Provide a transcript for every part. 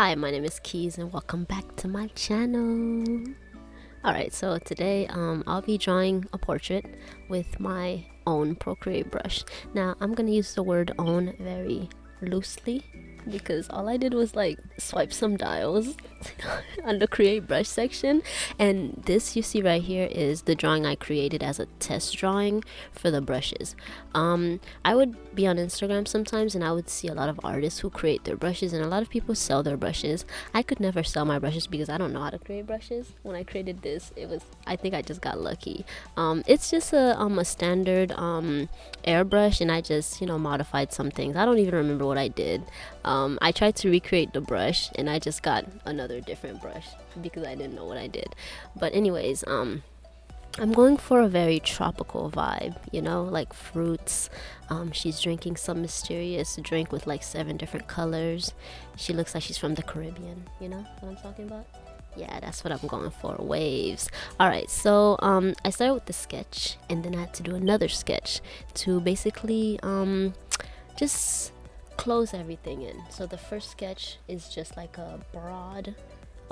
Hi, my name is Keys and welcome back to my channel. Alright, so today um, I'll be drawing a portrait with my own Procreate brush. Now, I'm gonna use the word own very loosely because all I did was like swipe some dials on the create brush section. And this you see right here is the drawing I created as a test drawing for the brushes. Um, I would be on Instagram sometimes and I would see a lot of artists who create their brushes and a lot of people sell their brushes. I could never sell my brushes because I don't know how to create brushes. When I created this it was I think I just got lucky. Um, it's just a, um, a standard um, airbrush and I just you know modified some things. I don't even remember what I did. um, I tried to recreate the brush and I just got another different brush because I didn't know what I did but anyways um I'm going for a very tropical vibe, you know, like fruits. Um, she's drinking some mysterious drink with like seven different colors. She looks like she's from the Caribbean, you know what I'm talking about? Yeah, that's what I'm going for, waves. Alright, so um, I started with the sketch and then I had to do another sketch to basically um, just close everything in. So the first sketch is just like a broad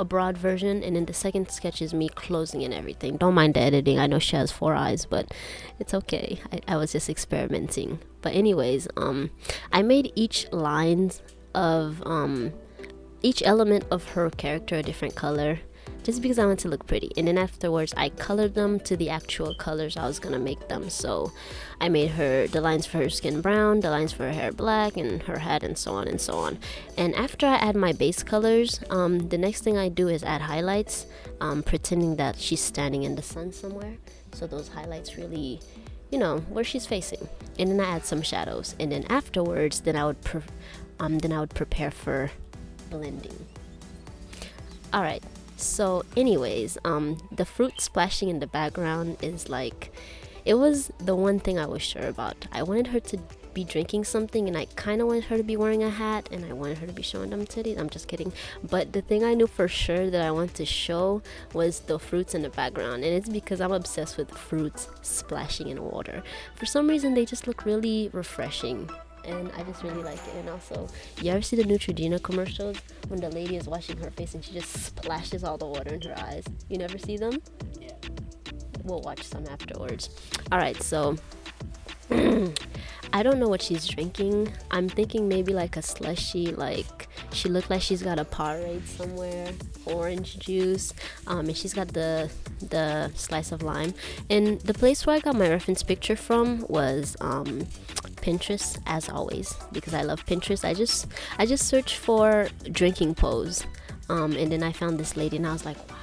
a broad version and then the second sketch is me closing in everything. Don't mind the editing i know she has four eyes but it's okay. I, I was just experimenting. But anyways um i made each lines of um each element of her character a different color just because I want to look pretty. And then afterwards, I colored them to the actual colors I was gonna make them. So I made her the lines for her skin brown, the lines for her hair black, and her head, and so on and so on. And after I add my base colors, um, the next thing I do is add highlights, um, pretending that she's standing in the sun somewhere. So those highlights really you know where she's facing and then I add some shadows and then afterwards then I would um then I would prepare for blending all right so anyways um the fruit splashing in the background is like it was the one thing i was sure about. I wanted her to be drinking something and i kind of wanted her to be wearing a hat and i wanted her to be showing them titties. I'm just kidding. But the thing i knew for sure that i wanted to show was the fruits in the background. And it's because i'm obsessed with fruits splashing in water. For some reason they just look really refreshing and I just really like it. And also, you ever see the Neutrogena commercials when the lady is washing her face and she just splashes all the water in her eyes? You never see them? Yeah. We'll watch some afterwards. All right, so I don't know what she's drinking. I'm thinking maybe like a slushy, like she looked like she's got a Powerade somewhere, orange juice, um, and she's got the the slice of lime. And the place where I got my reference picture from was um, Pinterest as always because I love Pinterest. I just I just searched for drinking pose, um, and then I found this lady, and I was like, wow,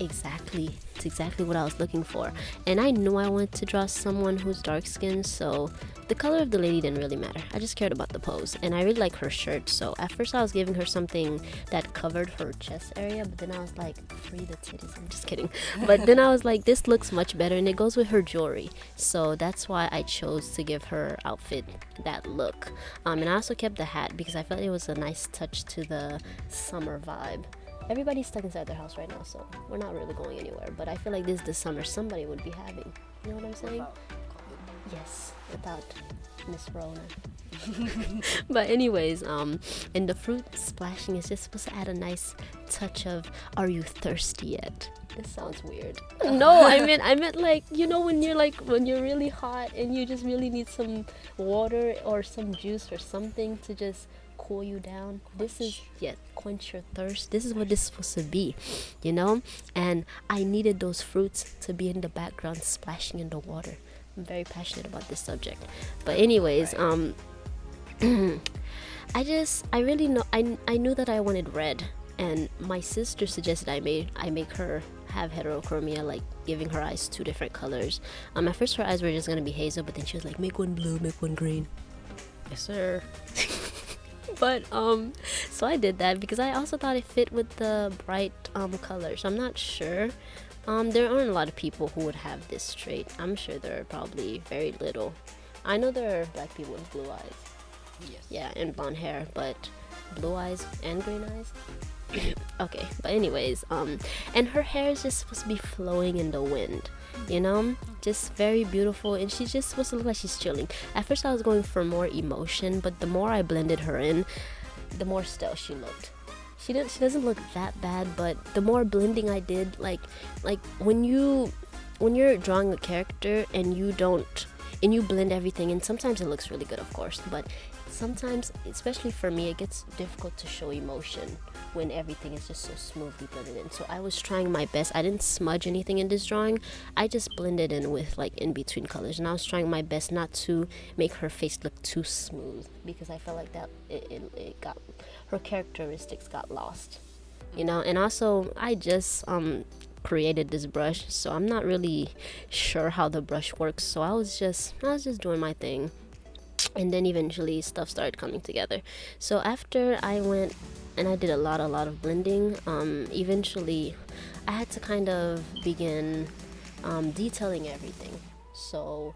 exactly, it's exactly what I was looking for. And I knew I wanted to draw someone who's dark skinned, so the color of the lady didn't really matter. I just cared about the pose. And I really like her shirt. So at first I was giving her something that covered her chest area. But then I was like, free the titties. I'm just kidding. But then I was like, this looks much better. And it goes with her jewelry. So that's why I chose to give her outfit that look. Um, and I also kept the hat because I felt it was a nice touch to the summer vibe everybody's stuck inside their house right now so we're not really going anywhere but i feel like this is the summer somebody would be having you know what i'm saying yes without Miss Rona. but anyways, um, and the fruit splashing is just supposed to add a nice touch of "Are you thirsty yet?" This sounds weird. no, I meant I meant like you know when you're like when you're really hot and you just really need some water or some juice or something to just cool you down. This is yeah, quench your thirst. This is what this is supposed to be, you know. And I needed those fruits to be in the background, splashing in the water. I'm very passionate about this subject. But anyways, um I just I really know I I knew that I wanted red and my sister suggested I made I make her have heterochromia like giving her eyes two different colors. Um at first her eyes were just gonna be hazel but then she was like make one blue, make one green. Yes sir. but um so I did that because I also thought it fit with the bright um colors. I'm not sure um, there aren't a lot of people who would have this trait. I'm sure there are probably very little. I know there are black people with blue eyes. Yes. Yeah, and blonde hair, but blue eyes and green eyes. okay, but anyways, um, and her hair is just supposed to be flowing in the wind, you know, just very beautiful, and she's just supposed to look like she's chilling. At first, I was going for more emotion, but the more I blended her in, the more still she looked she didn't she doesn't look that bad but the more blending i did like like when you when you're drawing a character and you don't and you blend everything and sometimes it looks really good of course but sometimes especially for me it gets difficult to show emotion when everything is just so smoothly blended in. So i was trying my best. I didn't smudge anything in this drawing. I just blended in with like in between colors and i was trying my best not to make her face look too smooth because i felt like that it, it, it got her characteristics got lost you know? And also i just um created this brush so i'm not really sure how the brush works. So i was just i was just doing my thing and then eventually stuff started coming together. So after i went and i did a lot a lot of blending um, eventually i had to kind of begin um, detailing everything. So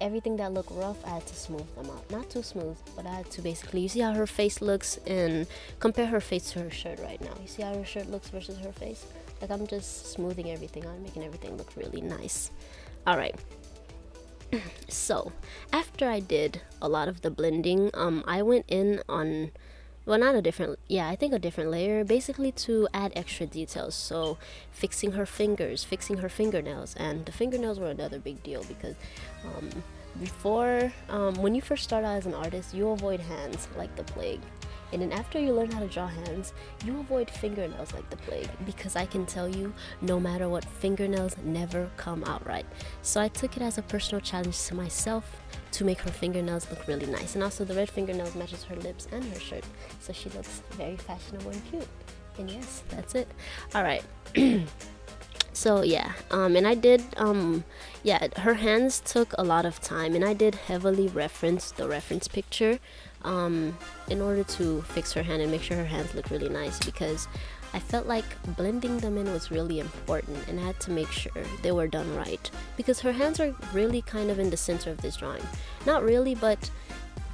everything that looked rough i had to smooth them out. Not too smooth but i had to basically you see how her face looks and compare her face to her shirt right now. You see how her shirt looks versus her face? Like i'm just smoothing everything out making everything look really nice. All right so after I did a lot of the blending um I went in on well not a different yeah I think a different layer basically to add extra details. So fixing her fingers fixing her fingernails and the fingernails were another big deal because um, before um, when you first start out as an artist you avoid hands like the plague and then after you learn how to draw hands, you avoid fingernails like the plague because I can tell you, no matter what, fingernails never come out right. So I took it as a personal challenge to myself to make her fingernails look really nice. And also the red fingernails matches her lips and her shirt. So she looks very fashionable and cute. And yes, that's it. All right. so yeah um and i did um yeah her hands took a lot of time and i did heavily reference the reference picture um in order to fix her hand and make sure her hands look really nice because I felt like blending them in was really important and I had to make sure they were done right because her hands are really kind of in the center of this drawing. Not really, but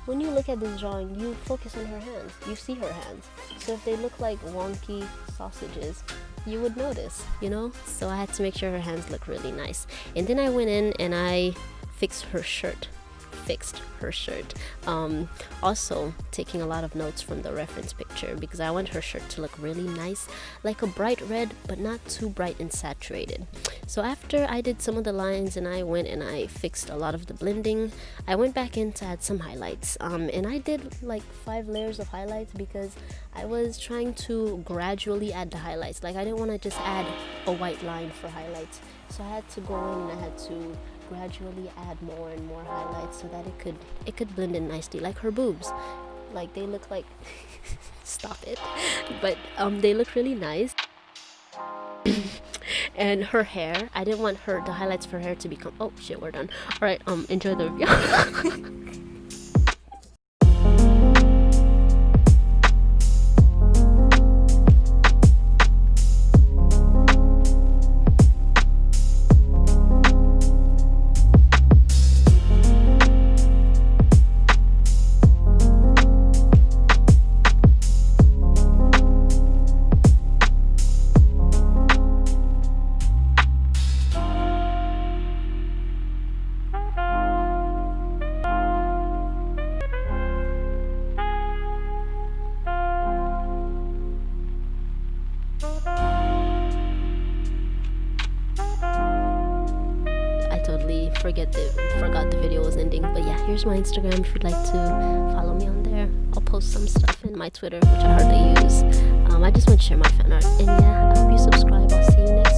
when you look at this drawing, you focus on her hands. You see her hands. So if they look like wonky sausages, you would notice, you know? So I had to make sure her hands look really nice. And then I went in and I fixed her shirt fixed her shirt. Um, also, taking a lot of notes from the reference picture because I want her shirt to look really nice, like a bright red, but not too bright and saturated. So after I did some of the lines and I went and I fixed a lot of the blending, I went back in to add some highlights. Um, and I did like five layers of highlights because I was trying to gradually add the highlights. Like I didn't want to just add a white line for highlights. So I had to go in and I had to gradually add more and more highlights so that it could it could blend in nicely like her boobs. Like they look like stop it but um they look really nice. And her hair i didn't want her the highlights for her hair to become oh shit we're done. All right um enjoy the completely forget the forgot the video was ending. But yeah here's my instagram if you'd like to follow me on there. I'll post some stuff in my twitter which i hardly use. Um, i just want to share my fan art. And yeah i hope you subscribe. I'll see you next